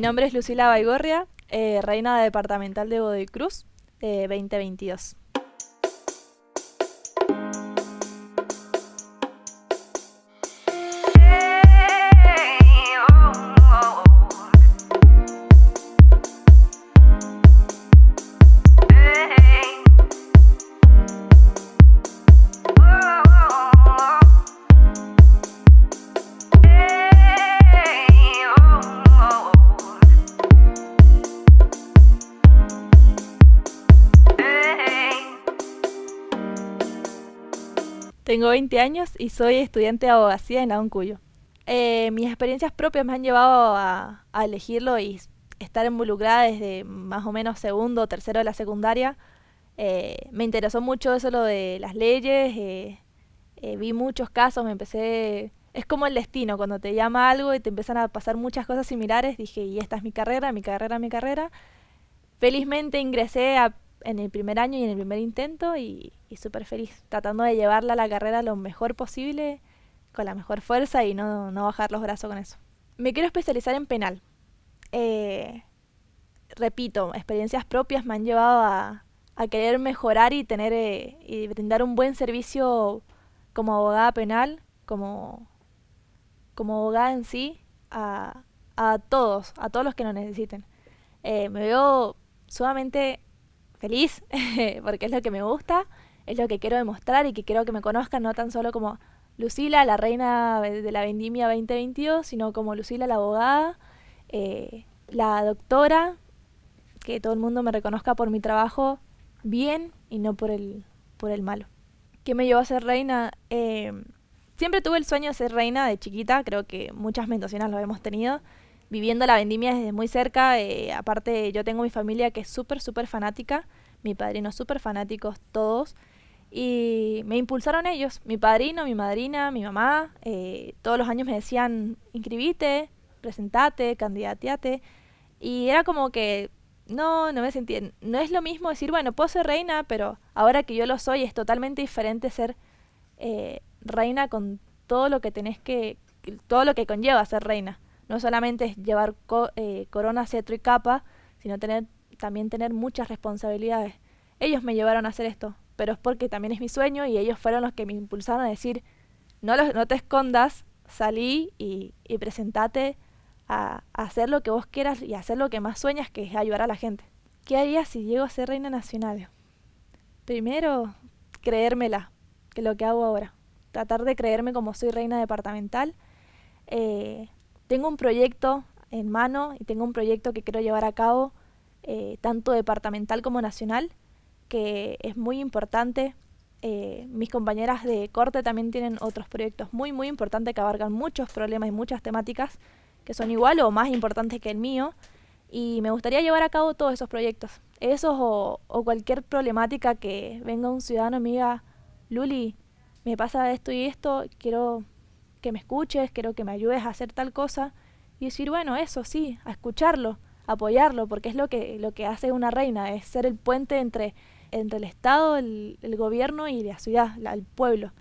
Mi nombre es Lucila Baigorria, eh, reina departamental de Godoy Cruz, de 2022. Tengo 20 años y soy estudiante de abogacía en la UNCUYO. Eh, mis experiencias propias me han llevado a, elegirlo y estar involucrada desde más o menos segundo o tercero de la secundaria. Eh, me interesó mucho eso lo de las leyes, eh, vi muchos casos, me empecé... Es como el destino, cuando te llama algo y te empiezan a pasar muchas cosas similares, dije, y esta es mi carrera, mi carrera, mi carrera. Felizmente ingresé a en el primer año y en el primer intento y, súper feliz, tratando de llevarla a la carrera lo mejor posible, con la mejor fuerza y no, bajar los brazos con eso. Me quiero especializar en penal. Eh, repito, experiencias propias me han llevado a, querer mejorar y tener eh, y brindar un buen servicio como abogada penal, como, como abogada en sí, a, todos, a todos los que lo necesiten. Eh, me veo sumamente feliz, porque es lo que me gusta, es lo que quiero demostrar y que quiero que me conozcan no tan solo como Lucila, la reina de la vendimia 2022, sino como Lucila, la abogada, eh, la doctora, que todo el mundo me reconozca por mi trabajo bien y no por el, por el malo. ¿Qué me llevó a ser reina? Eh, siempre tuve el sueño de ser reina de chiquita, creo que muchas mendocinas lo hemos tenido viviendo la vendimia desde muy cerca. Eh, aparte, yo tengo mi familia que es súper, súper fanática. Mi padrino súper fanáticos todos. Y me impulsaron ellos, mi padrino, mi madrina, mi mamá. Eh, todos los años me decían, inscribite, presentate, candidateate. Y era como que no, no me sentía. No es lo mismo decir, bueno, puedo ser reina, pero ahora que yo lo soy es totalmente diferente ser eh, reina con todo lo que tenés que. todo lo que conlleva ser reina no solamente es llevar eh, corona, cetro y capa, sino tener, también tener muchas responsabilidades. Ellos me llevaron a hacer esto, pero es porque también es mi sueño y ellos fueron los que me impulsaron a decir, no, no te escondas, salí y, y presentate a, hacer lo que vos quieras y hacer lo que más sueñas, que es ayudar a la gente. ¿Qué haría si llego a ser reina nacional? Primero, creérmela, que es lo que hago ahora. Tratar de creerme como soy reina departamental. Eh, tengo un proyecto en mano y tengo un proyecto que quiero llevar a cabo, eh, tanto departamental como nacional, que es muy importante. Eh, mis compañeras de corte también tienen otros proyectos muy, muy importantes que abarcan muchos problemas y muchas temáticas que son igual o más importantes que el mío. Y me gustaría llevar a cabo todos esos proyectos. Esos o, o cualquier problemática que venga un ciudadano y me diga, Luli, me pasa esto y esto, quiero que me escuches, quiero que me ayudes a hacer tal cosa. Y decir, bueno, eso sí, a escucharlo, apoyarlo, porque es lo que, lo que hace una reina, es ser el puente entre, entre el Estado, el, gobierno y la ciudad, el pueblo.